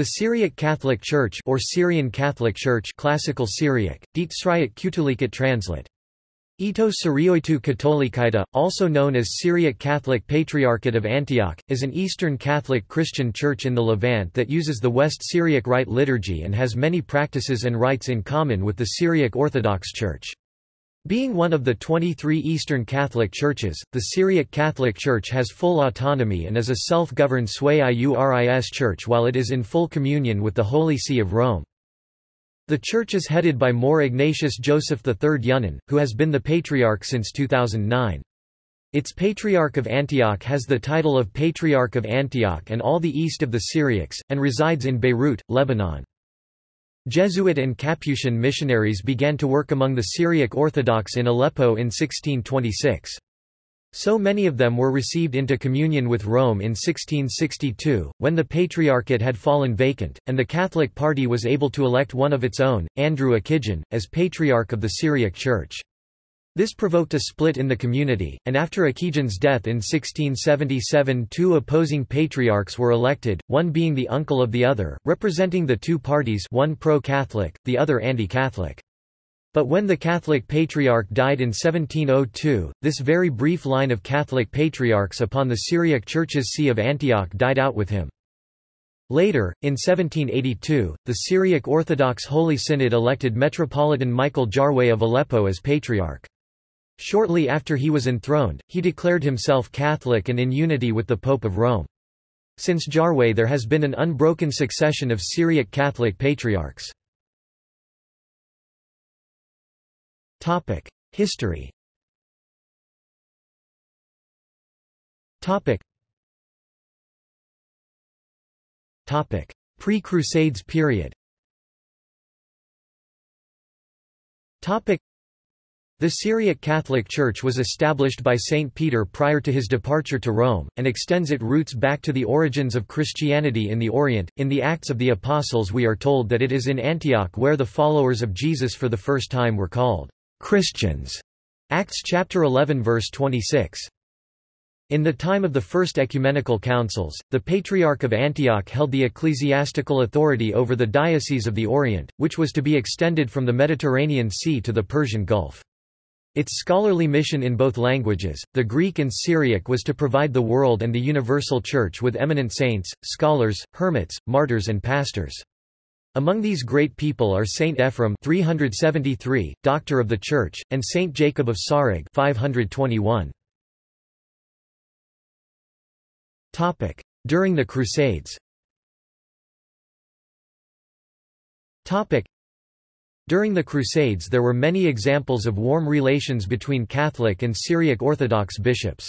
The Syriac Catholic Church or Syrian Catholic Church Classical Syriac, Dit Sriat Kutulikat translate. Ito Sirioitu Katolikaita, also known as Syriac Catholic Patriarchate of Antioch, is an Eastern Catholic Christian church in the Levant that uses the West Syriac Rite liturgy and has many practices and rites in common with the Syriac Orthodox Church. Being one of the 23 Eastern Catholic churches, the Syriac Catholic Church has full autonomy and is a self-governed Sui Iuris church while it is in full communion with the Holy See of Rome. The church is headed by Mor Ignatius Joseph III Yunan, who has been the patriarch since 2009. Its Patriarch of Antioch has the title of Patriarch of Antioch and all the east of the Syriacs, and resides in Beirut, Lebanon. Jesuit and Capuchin missionaries began to work among the Syriac Orthodox in Aleppo in 1626. So many of them were received into communion with Rome in 1662, when the Patriarchate had fallen vacant, and the Catholic party was able to elect one of its own, Andrew Akijan, as Patriarch of the Syriac Church. This provoked a split in the community, and after Akijan's death in 1677 two opposing patriarchs were elected, one being the uncle of the other, representing the two parties one pro-Catholic, the other anti-Catholic. But when the Catholic Patriarch died in 1702, this very brief line of Catholic patriarchs upon the Syriac Church's See of Antioch died out with him. Later, in 1782, the Syriac Orthodox Holy Synod elected Metropolitan Michael Jarweh of Aleppo as Patriarch. Shortly after he was enthroned, he declared himself Catholic and in unity with the Pope of Rome. Since Jarweh there has been an unbroken succession of Syriac Catholic patriarchs. History. Pre-Crusades period. The Syriac Catholic Church was established by Saint Peter prior to his departure to Rome, and extends its roots back to the origins of Christianity in the Orient. In the Acts of the Apostles we are told that it is in Antioch where the followers of Jesus for the first time were called Christians. Acts chapter 11 verse 26. In the time of the First Ecumenical Councils, the Patriarch of Antioch held the ecclesiastical authority over the Diocese of the Orient, which was to be extended from the Mediterranean Sea to the Persian Gulf. Its scholarly mission in both languages, the Greek and Syriac was to provide the world and the universal church with eminent saints, scholars, hermits, martyrs and pastors. Among these great people are Saint Ephrem 373, Doctor of the Church, and Saint Jacob of Sarug 521. Topic: During the Crusades. Topic: During the Crusades there were many examples of warm relations between Catholic and Syriac Orthodox bishops.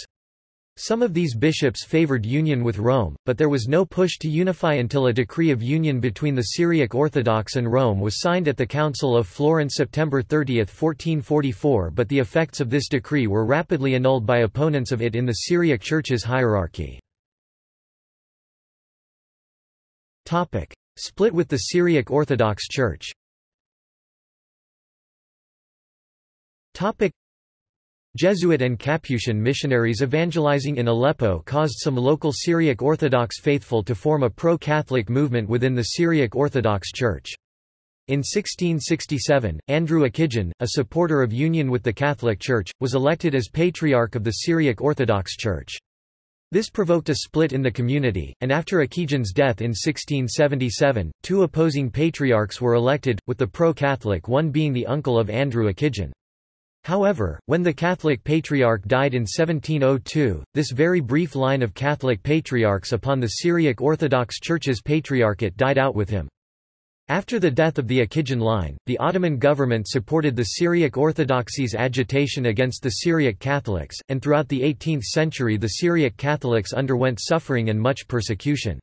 Some of these bishops favored union with Rome, but there was no push to unify until a decree of union between the Syriac Orthodox and Rome was signed at the Council of Florence September 30, 1444 but the effects of this decree were rapidly annulled by opponents of it in the Syriac Church's hierarchy. Split with the Syriac Orthodox Church Jesuit and Capuchin missionaries evangelizing in Aleppo caused some local Syriac Orthodox faithful to form a pro-Catholic movement within the Syriac Orthodox Church. In 1667, Andrew Akijan, a supporter of union with the Catholic Church, was elected as Patriarch of the Syriac Orthodox Church. This provoked a split in the community, and after Akijan's death in 1677, two opposing patriarchs were elected, with the pro-Catholic one being the uncle of Andrew Akijan. However, when the Catholic Patriarch died in 1702, this very brief line of Catholic patriarchs upon the Syriac Orthodox Church's patriarchate died out with him. After the death of the Akijan line, the Ottoman government supported the Syriac Orthodoxy's agitation against the Syriac Catholics, and throughout the 18th century the Syriac Catholics underwent suffering and much persecution.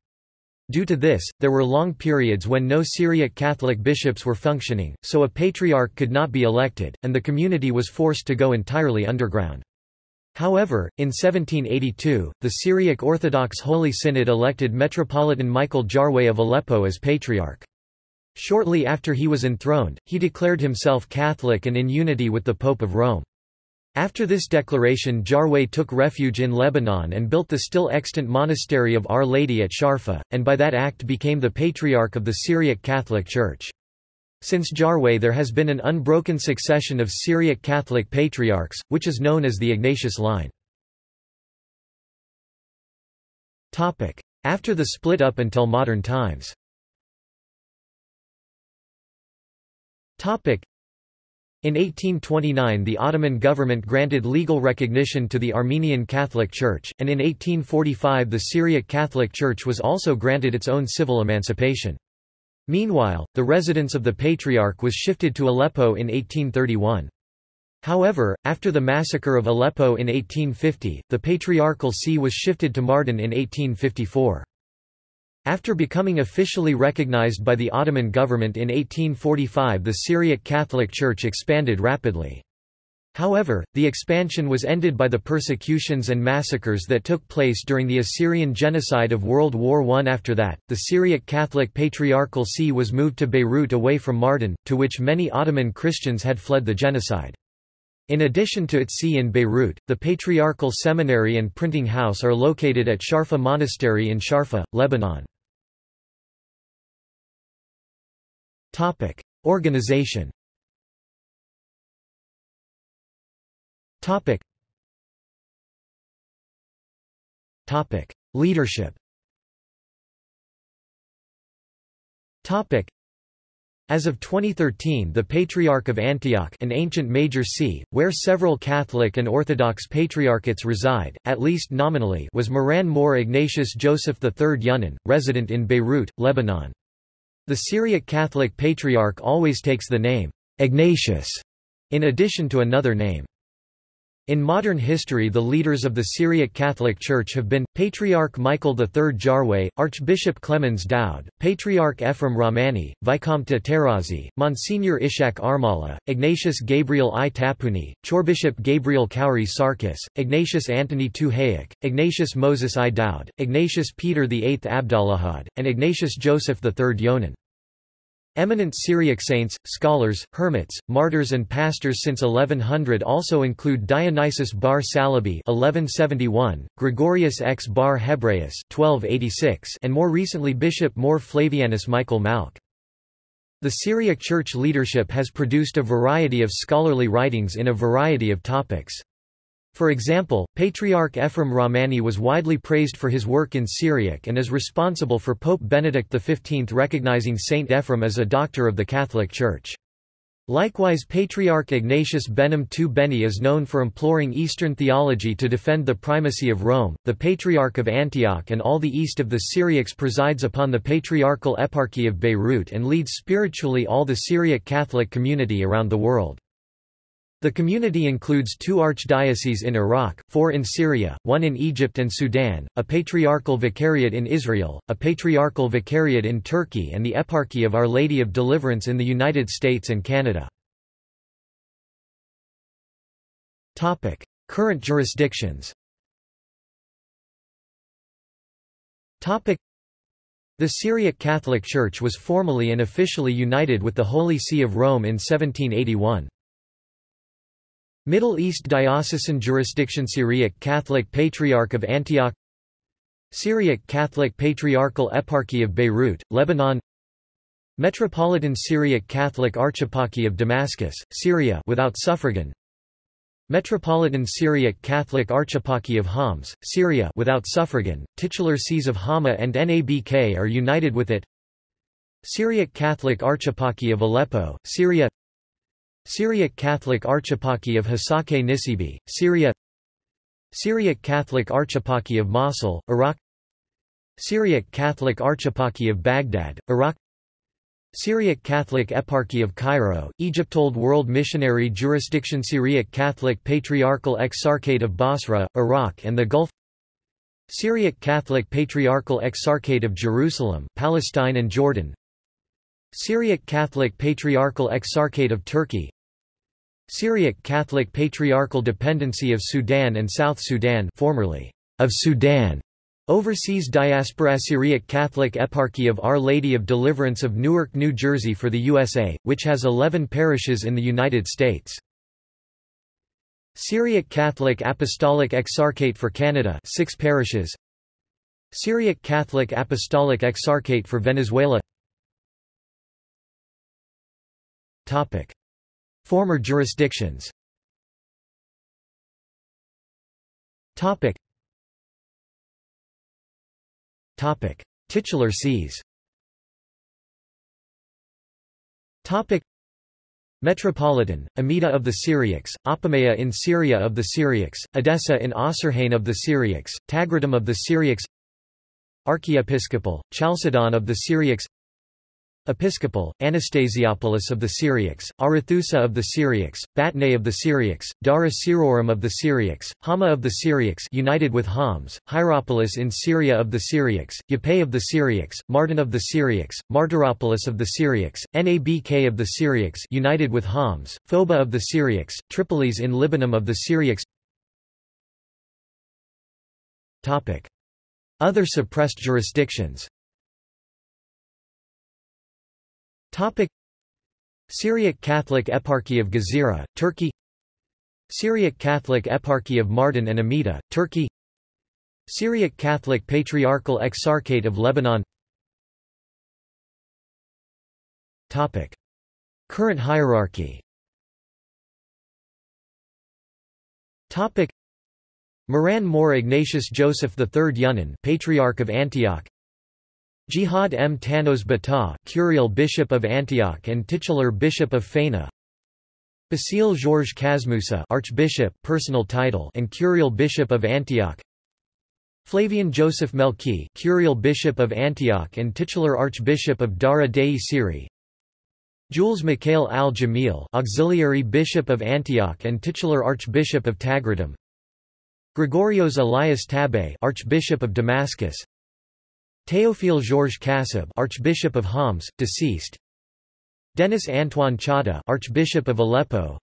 Due to this, there were long periods when no Syriac Catholic bishops were functioning, so a patriarch could not be elected, and the community was forced to go entirely underground. However, in 1782, the Syriac Orthodox Holy Synod elected Metropolitan Michael Jarweh of Aleppo as patriarch. Shortly after he was enthroned, he declared himself Catholic and in unity with the Pope of Rome. After this declaration Jarweh took refuge in Lebanon and built the still extant monastery of Our Lady at Sharfa, and by that act became the Patriarch of the Syriac Catholic Church. Since Jarweh there has been an unbroken succession of Syriac Catholic patriarchs, which is known as the Ignatius line. After the split up until modern times in 1829 the Ottoman government granted legal recognition to the Armenian Catholic Church, and in 1845 the Syriac Catholic Church was also granted its own civil emancipation. Meanwhile, the residence of the Patriarch was shifted to Aleppo in 1831. However, after the massacre of Aleppo in 1850, the Patriarchal see was shifted to Mardin in 1854. After becoming officially recognized by the Ottoman government in 1845 the Syriac Catholic Church expanded rapidly. However, the expansion was ended by the persecutions and massacres that took place during the Assyrian genocide of World War I. After that, the Syriac Catholic Patriarchal See was moved to Beirut away from Mardin, to which many Ottoman Christians had fled the genocide. In addition to its see in Beirut, the Patriarchal Seminary and Printing House are located at Sharfa Monastery in Sharfa, Lebanon. Organization Topic. Topic. Leadership Topic. As of 2013 the Patriarch of Antioch an ancient major see, where several Catholic and Orthodox patriarchates reside, at least nominally was Moran Mor Ignatius Joseph III Yunan, resident in Beirut, Lebanon. The Syriac Catholic Patriarch always takes the name, Ignatius, in addition to another name. In modern history the leaders of the Syriac Catholic Church have been, Patriarch Michael III Jarweh, Archbishop Clemens Dowd, Patriarch Ephraim Rahmani, Vicomte Tarazi, Monsignor Ishak Armala, Ignatius Gabriel I Tapuni, Chorbishop Gabriel Kauri Sarkis, Ignatius Antony II Ignatius Moses I Dowd, Ignatius Peter VIII Abdallahad, and Ignatius Joseph III Yonan. Eminent Syriac saints, scholars, hermits, martyrs and pastors since 1100 also include Dionysius bar Salibi 1171, Gregorius X bar Hebraeus 1286, and more recently Bishop Mor Flavianus Michael Malk. The Syriac Church leadership has produced a variety of scholarly writings in a variety of topics. For example, Patriarch Ephraim Rahmani was widely praised for his work in Syriac and is responsible for Pope Benedict XV recognizing Saint Ephraim as a doctor of the Catholic Church. Likewise Patriarch Ignatius Behnam II Beni is known for imploring Eastern theology to defend the primacy of Rome. The Patriarch of Antioch and all the east of the Syriacs presides upon the Patriarchal Eparchy of Beirut and leads spiritually all the Syriac Catholic community around the world. The community includes two archdioceses in Iraq, four in Syria, one in Egypt and Sudan, a patriarchal vicariate in Israel, a patriarchal vicariate in Turkey and the Eparchy of Our Lady of Deliverance in the United States and Canada. Current jurisdictions the Syriac Catholic Church was formally and officially united with the Holy See of Rome in 1781. Middle East Diocesan Jurisdiction Syriac Catholic Patriarch of Antioch Syriac Catholic Patriarchal Eparchy of Beirut, Lebanon Metropolitan Syriac Catholic Archeparchy of Damascus, Syria without suffragan Metropolitan Syriac Catholic Archeparchy of Homs, Syria without suffragan, titular sees of Hama and Nabk are united with it Syriac Catholic Archeparchy of Aleppo, Syria Syriac Catholic Archeparchy of Hasake Nisibi, Syria Syriac Catholic Archeparchy of Mosul, Iraq Syriac Catholic Archeparchy of Baghdad, Iraq Syriac Catholic Eparchy of Cairo, Egypt Old World Missionary Jurisdiction Syriac Catholic Patriarchal Exarchate of Basra, Iraq and the Gulf Syriac Catholic Patriarchal Exarchate of Jerusalem, Palestine and Jordan Syriac Catholic Patriarchal Exarchate of Turkey Syriac Catholic Patriarchal Dependency of Sudan and South Sudan formerly of Sudan Overseas Diaspora Syriac Catholic Eparchy of Our Lady of Deliverance of Newark, New Jersey for the USA, which has 11 parishes in the United States. Syriac Catholic Apostolic Exarchate for Canada 6 parishes. Syriac Catholic Apostolic Exarchate for Venezuela. Topic Former jurisdictions. Topic. Topic. Titular sees. Topic. Metropolitan, Amida of the Syriacs, Apamea in Syria of the Syriacs, Edessa in Osrhoene of the Syriacs, Tagratum of the Syriacs Archiepiscopal, Chalcedon of the Syriacs Episcopal, Anastasiopolis of the Syriacs, Arethusa of the Syriacs, Batnae of the Syriacs, Dara Syrorum of the Syriacs, Hama of the Syriacs united with Homs, Hierapolis in Syria of the Syriacs, Yapay of the Syriacs, Martin of the Syriacs, Martyropolis of the Syriacs, Nabk of the Syriacs united with Homs, Phoba of the Syriacs, Tripolis in Libanum of the Syriacs Other suppressed jurisdictions Topic. Syriac Catholic Eparchy of Gezira, Turkey. Syriac Catholic Eparchy of Mardin and Amida, Turkey. Syriac Catholic Patriarchal Exarchate of Lebanon. Topic. Current hierarchy. Topic. Moran Mor Ignatius Joseph III Yunan Patriarch of Antioch Jihad M. Tanos Bata, Curial Bishop of Antioch and titular Bishop of Fana. Basile Georges Casmoussa, Archbishop, personal title, and Curial Bishop of Antioch. Flavian Joseph Melki, Curial Bishop of Antioch and titular Archbishop of Dara Dei Siri. Jules Mikhail al-Jamil, Auxiliary Bishop of Antioch and titular Archbishop of Tagratum. Gregorios Elias Tabay, Archbishop of Damascus. Théophile Georges Cassab, Archbishop of Homs, deceased. Denis Antoine Chada, Archbishop of Aleppo.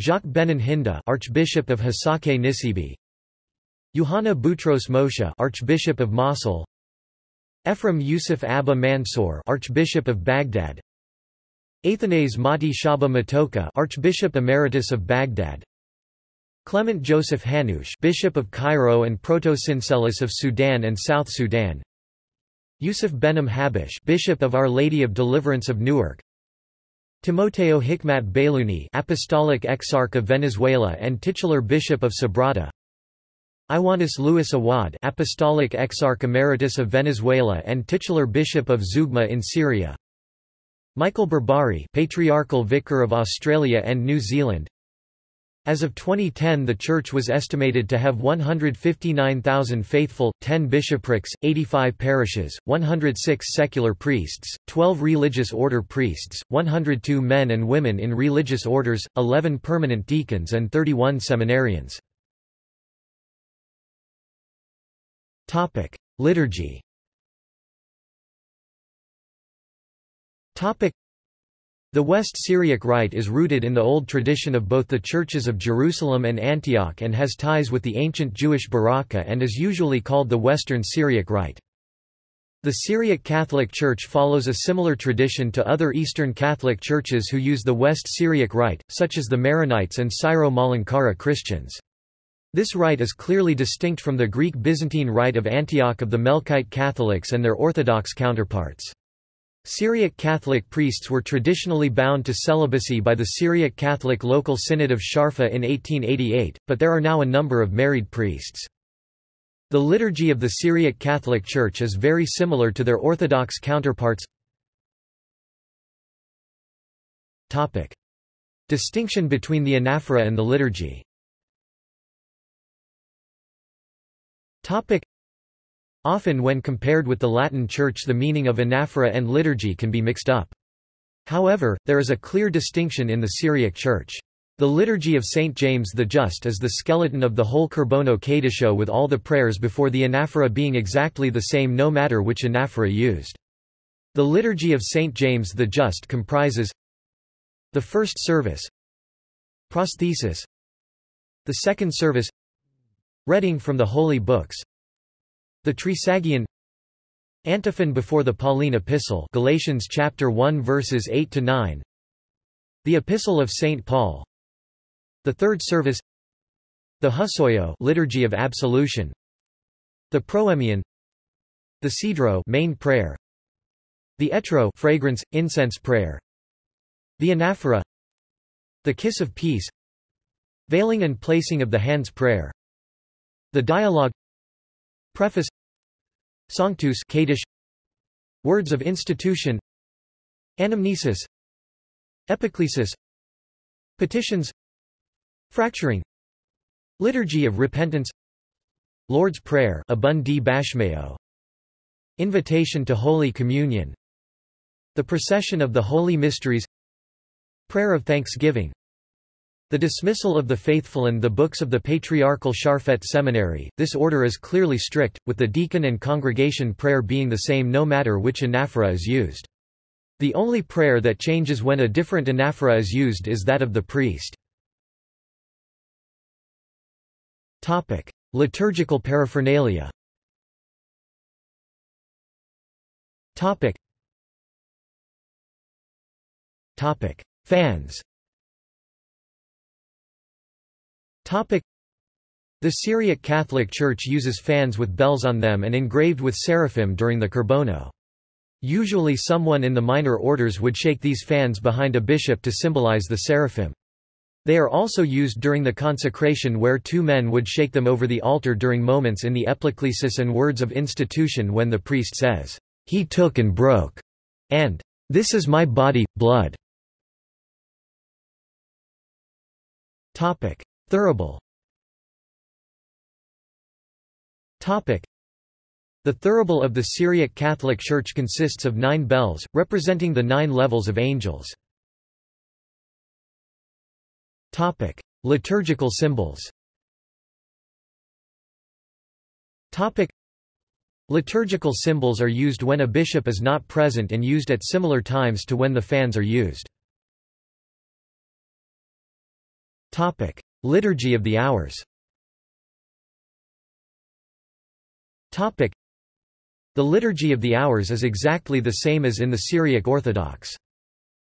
Jacques Benin Hinda, Archbishop of Hasake Nisibi. Yohanna Boutros Moshe, Archbishop of Mosul. Ephraim Yusuf Abba Mansour, Archbishop of Baghdad. Athanase Mati Shaba Matoka, Archbishop Emeritus of Baghdad. Clement Joseph Hanoush, Bishop of Cairo and Proto-Syncellus of Sudan and South Sudan. Yusuf Behnam Habish Bishop of Our Lady of Deliverance of Newark. Timoteo Hikmat Bayluni Apostolic Exarch of Venezuela and titular Bishop of Sabrata Iwanis Luis Awad Apostolic Exarch Emeritus of Venezuela and titular Bishop of Zeugma in Syria. Michael Berbari Patriarchal Vicar of Australia and New Zealand as of 2010 the church was estimated to have 159,000 faithful, 10 bishoprics, 85 parishes, 106 secular priests, 12 religious order priests, 102 men and women in religious orders, 11 permanent deacons and 31 seminarians. Liturgy the West Syriac Rite is rooted in the old tradition of both the churches of Jerusalem and Antioch and has ties with the ancient Jewish Baraka and is usually called the Western Syriac Rite. The Syriac Catholic Church follows a similar tradition to other Eastern Catholic churches who use the West Syriac Rite, such as the Maronites and Syro-Malankara Christians. This rite is clearly distinct from the Greek Byzantine Rite of Antioch of the Melkite Catholics and their Orthodox counterparts. Syriac Catholic priests were traditionally bound to celibacy by the Syriac Catholic Local Synod of Sharfa in 1888, but there are now a number of married priests. The liturgy of the Syriac Catholic Church is very similar to their Orthodox counterparts. Topic. Distinction between the anaphora and the liturgy Topic. Often when compared with the Latin Church the meaning of anaphora and liturgy can be mixed up. However, there is a clear distinction in the Syriac Church. The Liturgy of St. James the Just is the skeleton of the whole Korbono Kaddisho with all the prayers before the anaphora being exactly the same no matter which anaphora used. The Liturgy of St. James the Just comprises the first service prosthesis the second service reading from the holy books the Trisagion Antiphon before the Pauline epistle Galatians chapter 1 verses 8 to 9 The epistle of St Paul The third service The Husoyo Liturgy of Absolution The Proemion The Sedro main prayer The Etro fragrance, incense prayer The Anaphora The Kiss of Peace Veiling and placing of the hands prayer The Dialogue Preface Sanctus Kaddish. Words of institution Anamnesis. Epiclesis Petitions. Fracturing. Liturgy of Repentance. Lord's Prayer Bashmeo. Invitation to Holy Communion. The Procession of the Holy Mysteries. Prayer of Thanksgiving the dismissal of the faithful and the books of the patriarchal Sharfet Seminary, this order is clearly strict, with the deacon and congregation prayer being the same no matter which anaphora is used. The only prayer that changes when a different anaphora is used is that of the priest. Topic. Liturgical paraphernalia Topic. Topic. Fans Topic. The Syriac Catholic Church uses fans with bells on them and engraved with seraphim during the Korbono. Usually someone in the minor orders would shake these fans behind a bishop to symbolize the seraphim. They are also used during the consecration where two men would shake them over the altar during moments in the epiclesis and words of institution when the priest says, He took and broke, and This is my body, blood. Topic. Thurible. The thurible of the Syriac Catholic Church consists of nine bells, representing the nine levels of angels. Topic. Liturgical symbols Topic. Liturgical symbols are used when a bishop is not present and used at similar times to when the fans are used. Topic. Liturgy of the Hours Topic. The Liturgy of the Hours is exactly the same as in the Syriac Orthodox.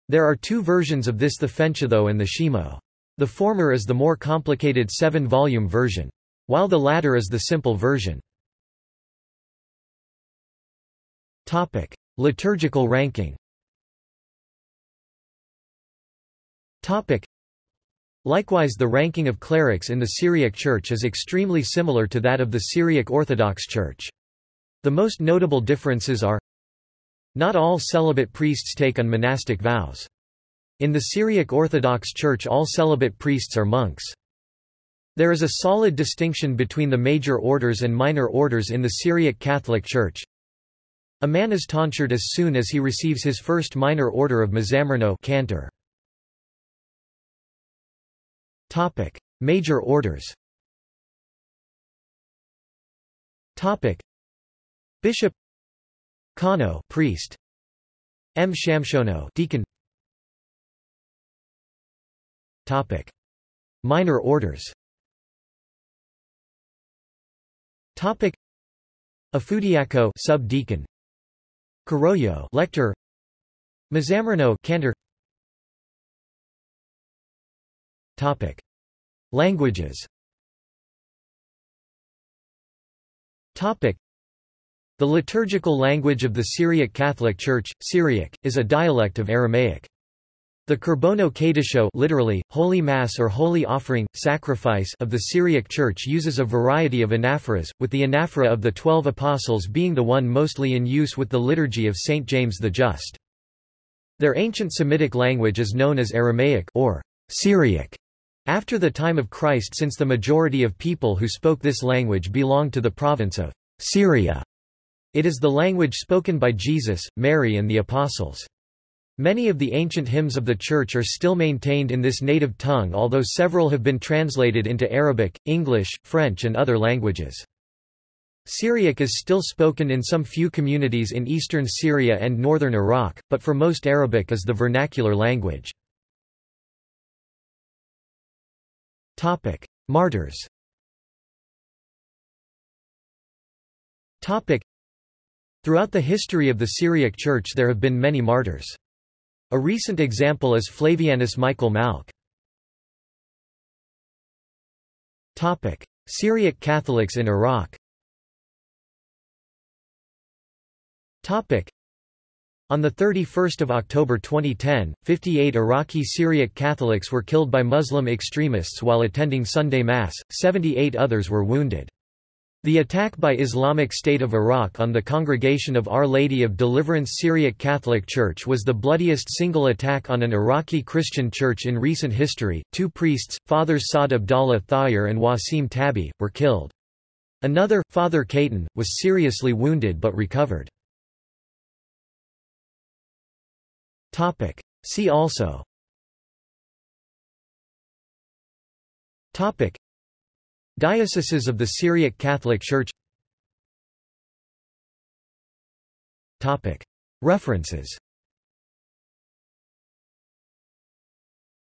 There are two versions of this the Fenchitho and the Shemo. The former is the more complicated seven-volume version, while the latter is the simple version. Topic. Liturgical ranking Topic. Likewise the ranking of clerics in the Syriac Church is extremely similar to that of the Syriac Orthodox Church. The most notable differences are Not all celibate priests take on monastic vows. In the Syriac Orthodox Church all celibate priests are monks. There is a solid distinction between the major orders and minor orders in the Syriac Catholic Church. A man is tonsured as soon as he receives his first minor order of Mezzamerno cantor. Topic: Major orders. Topic: Bishop Kano priest. M. Shamshono deacon. Topic: Minor orders. Topic: Afudiako sub-deacon. Karoyo lector. Mezzamerno cantor Topic. Languages Topic. The liturgical language of the Syriac Catholic Church, Syriac, is a dialect of Aramaic. The Korbono Kaddisho literally, Holy Mass or Holy Offering, Sacrifice of the Syriac Church uses a variety of anaphoras, with the anaphora of the Twelve Apostles being the one mostly in use with the liturgy of St. James the Just. Their ancient Semitic language is known as Aramaic or Syriac. After the time of Christ since the majority of people who spoke this language belonged to the province of Syria. It is the language spoken by Jesus, Mary and the Apostles. Many of the ancient hymns of the Church are still maintained in this native tongue although several have been translated into Arabic, English, French and other languages. Syriac is still spoken in some few communities in eastern Syria and northern Iraq, but for most Arabic is the vernacular language. Topic: Martyrs. Topic: Throughout the history of the Syriac Church there have been many martyrs. A recent example is Flavianus Michael Malk. Topic. Syriac Catholics in Iraq Topic. On 31 October 2010, 58 Iraqi Syriac Catholics were killed by Muslim extremists while attending Sunday Mass, 78 others were wounded. The attack by Islamic State of Iraq on the Congregation of Our Lady of Deliverance Syriac Catholic Church was the bloodiest single attack on an Iraqi Christian church in recent history. Two priests, Fathers Saad Abdallah Thayer and Wasim Tabi, were killed. Another, Father Kaitan, was seriously wounded but recovered. Topic. See also Topic. Dioceses of the Syriac Catholic Church Topic. References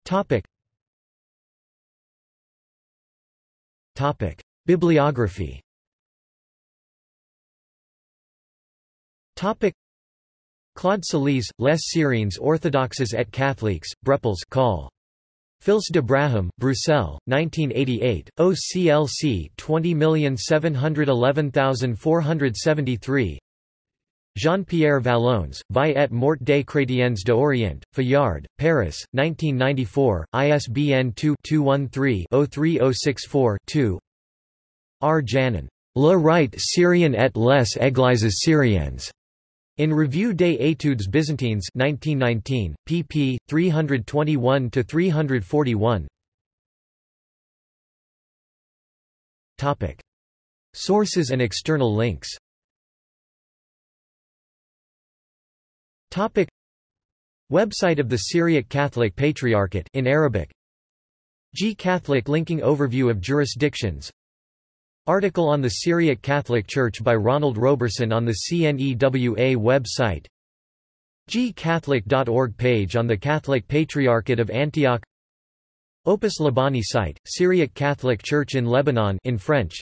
Topic. Topic. Bibliography Topic. Claude Salise, Les Syriens orthodoxes et catholiques, Brepols call. Fils de Brahim, Bruxelles, 1988, OCLC 20711473 Jean-Pierre Vallons, Vie et mort des chrétiens d'Orient, Fayard, Paris, 1994, ISBN 2-213-03064-2 R. Janin. Le Rite Syrian et les Églises syriennes. In Revue des études byzantines 1919, pp. 321–341 Topic. Sources and external links Topic. Website of the Syriac Catholic Patriarchate in Arabic G Catholic linking overview of jurisdictions Article on the Syriac Catholic Church by Ronald Roberson on the CNEWA website. Gcatholic.org page on the Catholic Patriarchate of Antioch. Opus Libani site, Syriac Catholic Church in Lebanon in French.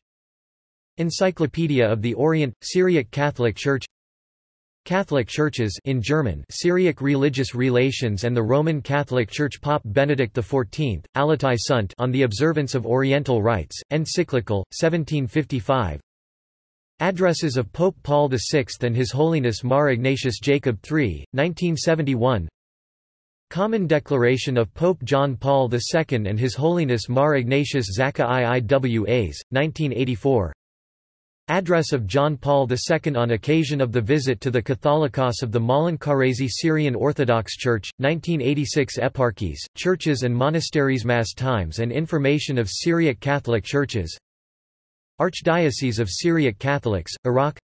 Encyclopedia of the Orient, Syriac Catholic Church Catholic Churches in German Syriac Religious Relations and the Roman Catholic Church Pope Benedict XIV, Allatae Sunt on the Observance of Oriental Rites, Encyclical, 1755 Addresses of Pope Paul VI and His Holiness Mar Ignatius Jacob III, 1971 Common Declaration of Pope John Paul II and His Holiness Mar Ignatius Zaka IIWAs, 1984 Address of John Paul II on occasion of the visit to the Catholicos of the Malankarazi Syrian Orthodox Church, 1986 Eparchies, Churches and Monasteries Mass Times and Information of Syriac Catholic Churches. Archdiocese of Syriac Catholics, Iraq.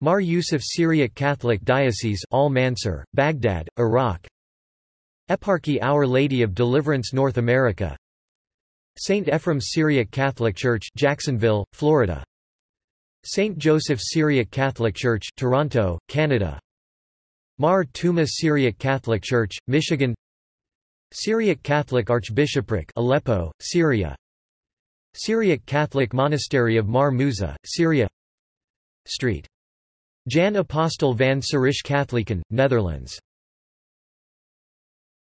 Mar Yusuf Syriac Catholic Diocese Al Mansur, Baghdad, Iraq. Eparchy Our Lady of Deliverance North America. St. Ephraim Syriac Catholic Church Jacksonville, Florida St. Joseph Syriac Catholic Church Toronto, Canada Mar Thoma Syriac Catholic Church, Michigan Syriac Catholic Archbishopric Aleppo, Syria Syriac Catholic Monastery of Mar Musa, Syria Street. Jan Apostel van Sirish Katholieken, Netherlands